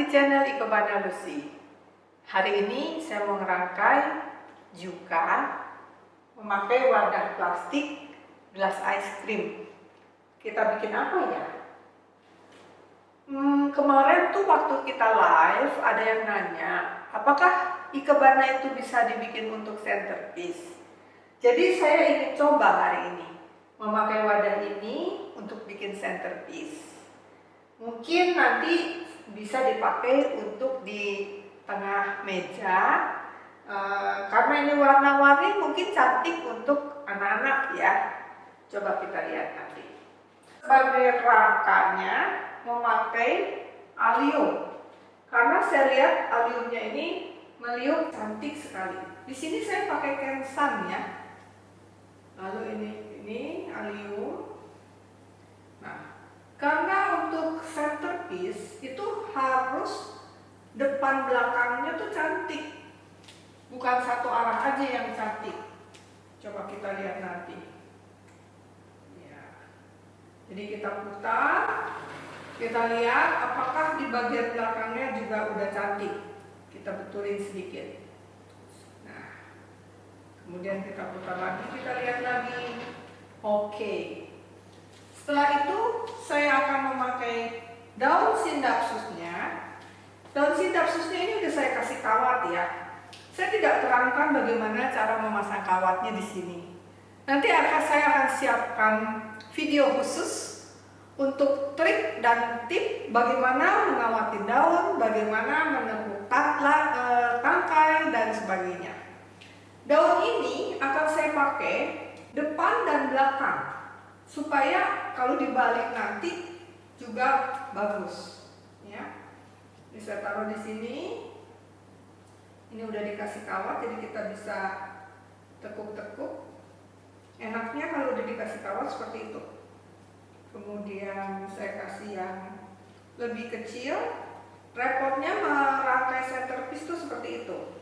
di channel Ikebana Lucy. Hari ini saya mau ngerangkai juga memakai wadah plastik gelas ice cream. Kita bikin apa ya? Hmm, kemarin tuh waktu kita live ada yang nanya, apakah Ikebana itu bisa dibikin untuk centerpiece? Jadi saya ingin coba hari ini memakai wadah ini untuk bikin centerpiece. Mungkin nanti bisa dipakai untuk di tengah meja uh, karena ini warna-warni mungkin cantik untuk anak-anak ya. Coba kita lihat nanti. Sebagai rangkanya memakai alium karena saya lihat aliumnya ini meliuk cantik sekali. Di sini saya pakai kensan ya. Lalu ini ini alium. Nah, karena untuk centerpiece itu harus depan belakangnya tuh cantik. Bukan satu arah aja yang cantik. Coba kita lihat nanti. Ya. Jadi kita putar, kita lihat apakah di bagian belakangnya juga udah cantik. Kita betulin sedikit. Kemudian kita putar lagi, kita lihat lagi. Oke. Setelah itu saya akan memakai daun sindapsusnya. Daun sindapsusnya ini udah saya kasih kawat ya. Saya tidak terangkan bagaimana cara memasang kawatnya di sini. Nanti akan saya akan siapkan video khusus untuk trik dan tip bagaimana mengawati daun, bagaimana menekuk eh, tangkai dan sebagainya. Daun ini akan saya pakai depan dan belakang supaya kalau dibalik nanti juga bagus ya. Ini saya taruh di sini. Ini udah dikasih kawat jadi kita bisa tekuk-tekuk. Enaknya kalau udah dikasih kawat seperti itu. Kemudian saya kasih yang lebih kecil. Repotnya merangkai centerpiece itu seperti itu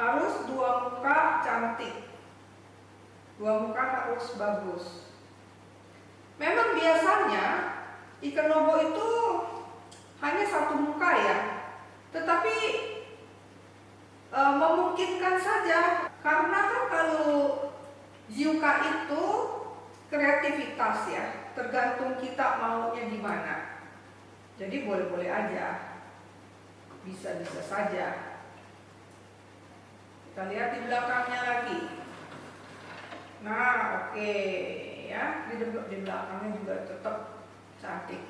harus dua muka cantik dua muka harus bagus memang biasanya ikan lobo itu hanya satu muka ya. Tetapi e, memungkinkan saja. Karena kan kalau Ziuka itu kreativitas ya. Tergantung kita maunya gimana jadi boleh-boleh aja. Bisa-bisa saja. Kita lihat di belakangnya lagi. Nah, oke. okay. Ya. Di, di belakangnya juga tetap cantik.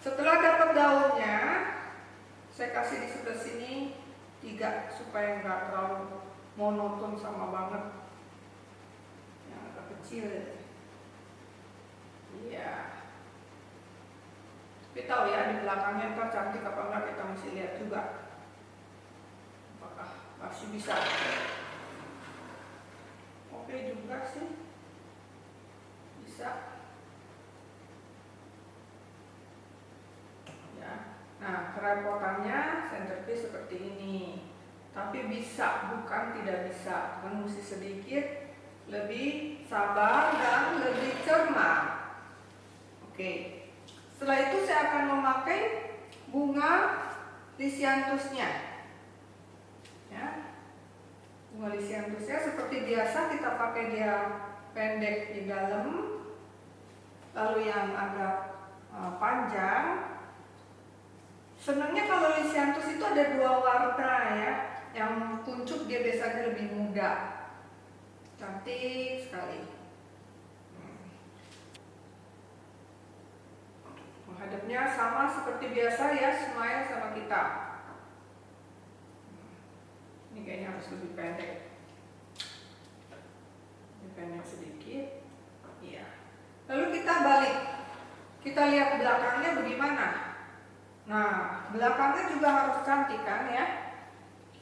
Setelah dapat daunnya, saya kasih di sebelah sini tiga supaya nggak terlalu monoton sama banget. Yang agak kecil. Iya. Tapi tahu ya di belakangnya ntar cantik apa enggak kita mesti lihat juga masih bisa oke juga sih. Bisa. Ya. Nah kerepotannya centerpiece seperti ini. Tapi bisa bukan tidak bisa. Kan mesti sedikit. Lebih sabar dan lebih cermat. Oke. Setelah itu saya akan memakai bunga lisianthusnya Pengolisiantusnya seperti biasa kita pakai dia pendek di dalam, lalu yang agak uh, panjang. Senangnya kalau lisiantus itu ada dua warna ya, yang kuncup dia biasanya lebih muda, cantik sekali. Menghadapnya sama seperti biasa ya, smile sama kita ini kayaknya harus lebih pendek. Lebih pendek sedikit iya. Lalu kita balik. Kita lihat belakangnya bagaimana. Nah belakangnya juga harus cantik kan ya?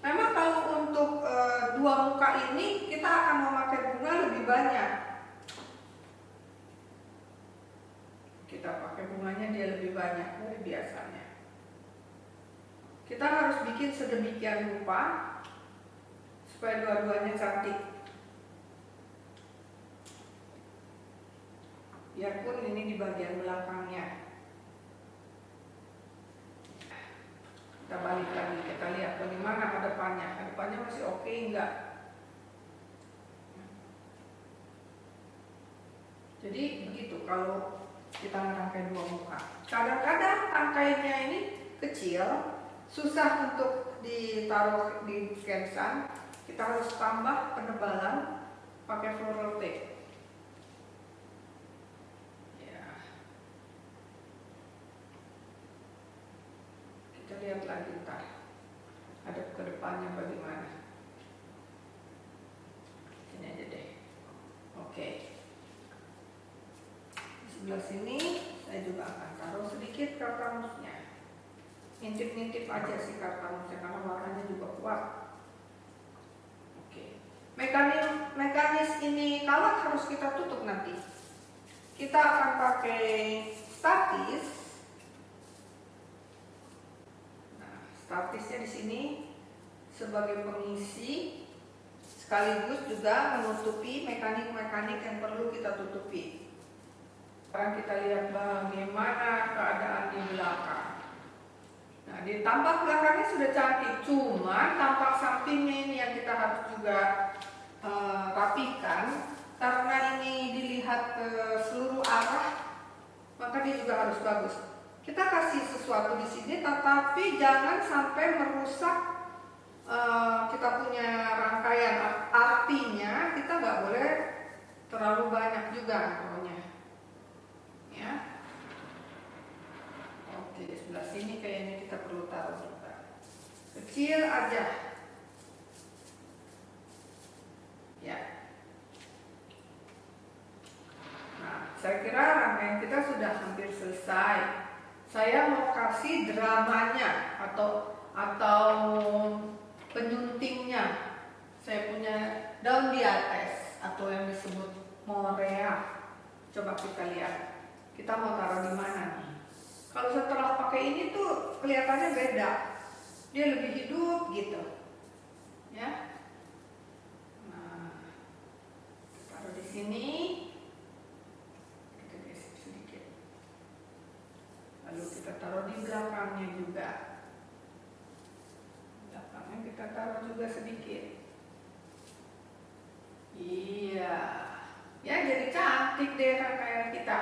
Memang kalau untuk e, dua muka ini kita akan memakai bunga lebih banyak. Kita pakai bunganya dia lebih banyak dari biasanya. Kita harus bikin sedemikian rupa supaya dua-duanya cantik. Biarpun ini di bagian belakangnya. Kita balik lagi kita lihat bagaimana ke depannya. Ke depannya masih oke enggak? Jadi begitu kalau kita merangkai dua muka. Kadang-kadang rangkainya ini kecil susah untuk ditaruh di scansan kita harus tambah penebalan pakai floral tape. Ya. Kita lihat lagi ntar. Ada ke depannya bagaimana. Ini aja deh. Oke. Di sebelah sini saya juga akan taruh sedikit kartamusnya ngintip-ngintip aja sih kartamusnya karena warnanya juga kuat mekanis mekanis ini kalau harus kita tutup nanti. Kita akan pakai statis. Nah statisnya di sini sebagai pengisi sekaligus juga menutupi mekanik-mekanik yang perlu kita tutupi. Sekarang kita lihat bagaimana keadaan di belakang Nah, di tampak belakangnya sudah cantik, cuma tampak sampingnya ini yang kita harus juga uh, rapikan karena ini dilihat ke seluruh arah, maka dia juga harus bagus. Kita kasih sesuatu di sini, tetapi jangan sampai merusak uh, kita punya rangkaian. Artinya kita nggak boleh terlalu banyak juga pokoknya, ya. Di sebelah sini kayaknya kita perlu taruh juga. Kecil aja. Ya. Nah, saya kira rangkaian kita sudah hampir selesai. Saya mau kasih dramanya atau atau penyuntingnya. Saya punya daun diates atau yang disebut morea. Coba kita lihat. Kita mau taruh di mana nih? Kalau setelah ini tuh kelihatannya beda. Dia lebih hidup gitu. Ya. Nah, taruh di sini. Kita geser sedikit. Lalu kita taruh di belakangnya juga. Belakangnya kita taruh juga sedikit. Iya. Ya jadi cantik deh rangkaian kita.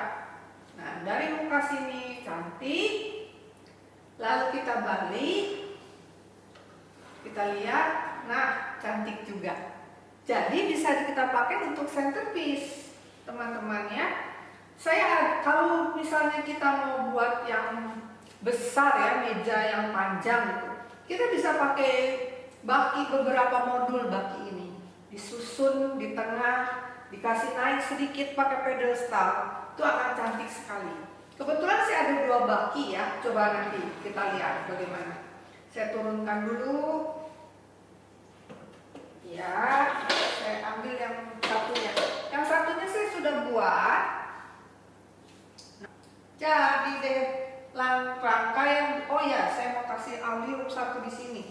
Nah, dari muka sini cantik. Lalu kita balik. Kita lihat, nah cantik juga. Jadi bisa kita pakai untuk centerpiece, teman-teman ya. Saya kalau misalnya kita mau buat yang besar ya, meja yang panjang itu, kita bisa pakai baki beberapa modul baki ini. Disusun di tengah, dikasih naik sedikit pakai pedestal itu akan cantik sekali. Kebetulan sih ada dua baki ya, coba nanti kita lihat bagaimana. Saya turunkan dulu. Ya, saya ambil yang satunya. Yang satunya saya sudah buat. Jadi deh rangkaian. Oh ya, saya mau kasih alium satu di sini,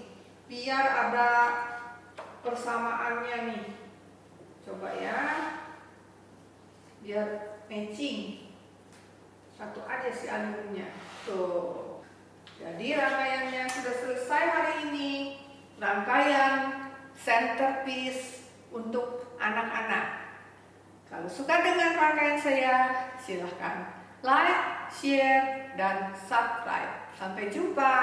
biar ada persamaannya nih. Coba ya, biar matching satu aja si alumnya tuh. Jadi rangkaiannya sudah selesai hari ini. Rangkaian centerpiece untuk anak-anak. Kalau suka dengan rangkaian saya silahkan like, share, dan subscribe. Sampai jumpa